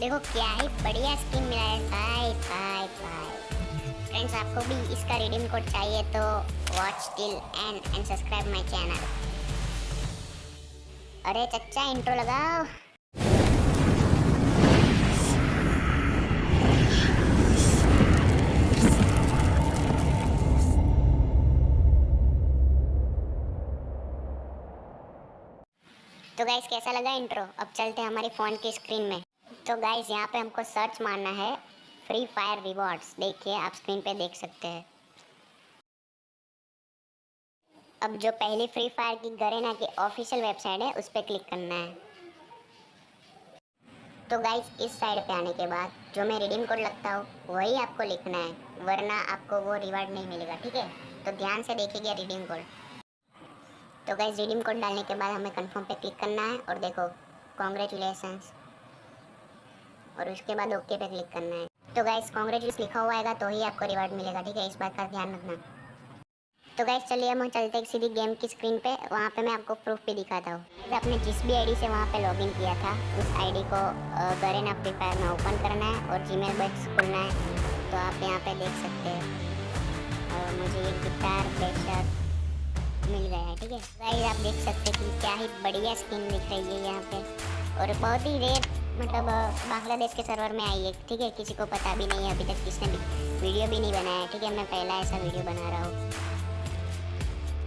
देखो क्या ही बढ़िया स्किन मिला है। भाई भाई भाई फ्रेंड्स आपको भी इसका रिडीम कोड चाहिए तो watch till end end subscribe my channel अरे, चच्चा इंट्रो लगाओ। तो गाइस कैसा लगा इंट्रो अब चलते हैं हमारी फ़ोन की स्क्रीन में। तो गाइस यहाँ पे हमको सर्च मारना है फ्री फायर रिवॉर्ड्स देखिए, आप स्क्रीन पे देख सकते हैं। अब जो पहली फ्री फायर की गरेना की ऑफिशियल वेबसाइट है, उस पर क्लिक करना है। तो गाइस इस साइड पे आने के बाद जो मैं रिडीम कोड लगता हूँ, वही आपको लिखना है, वरना आपको वो रिवार्ड नहीं मिलेगा, ठीक है? तो ध्यान से देखिएगा रिडीम कोड तो गाइस रिडीम कोड डालने के बाद हमें कंफर्म पे क्लिक करना है और देखो कॉन्ग्रेचुलेसन्स और उसके बाद ओके पे क्लिक करना है। तो गाइस कॉन्ग्रेचुलेस लिखा हुआ आएगा तो ही आपको रिवार्ड मिलेगा, ठीक है? इस बात का ध्यान रखना। तो गाइस चलिए हम चलते हैं सीधी गेम की स्क्रीन पे। वहाँ पे मैं आपको प्रूफ भी दिखाता हूँ। आपने जिस भी आईडी से वहाँ पे लॉगिन किया था, उस आईडी को गरेना फ्री फायर में ओपन करना है और जी मेल खोलना है। तो आप यहाँ पे देख सकते हैं। और मुझे ये गिटार प्रेशर मिल गया है, ठीक है? गाइस आप देख सकते हैं कि क्या ही बढ़िया स्किन दिख रही है यहाँ पे। और बहुत ही रेयर मतलब बांग्लादेश के सर्वर में आई है ठीक है? किसी को पता भी नहीं है अभी तक किसने भी वीडियो भी नहीं बनाया ठीक है? मैं पहला ऐसा वीडियो बना रहा हूँ।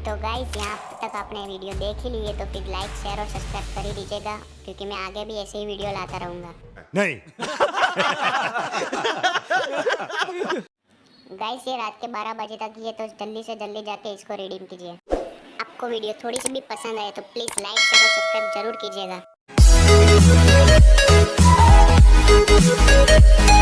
तो गाइस यहाँ तक आपने वीडियो देख ही ली है तो फिर लाइक शेयर और सब्सक्राइब कर ही दीजिएगा क्योंकि मैं आगे भी ऐसे ही वीडियो लाता रहूँगा। नहीं। गाइस ये रात के 12 बजे तक ये तो जल्दी से जल्दी जाके इसको रिडीम कीजिए। आपको वीडियो थोड़ी सी भी पसंद आए तो प्लीज़ लाइक शेयर और सब्सक्राइब ज़रूर कीजिएगा। Müzik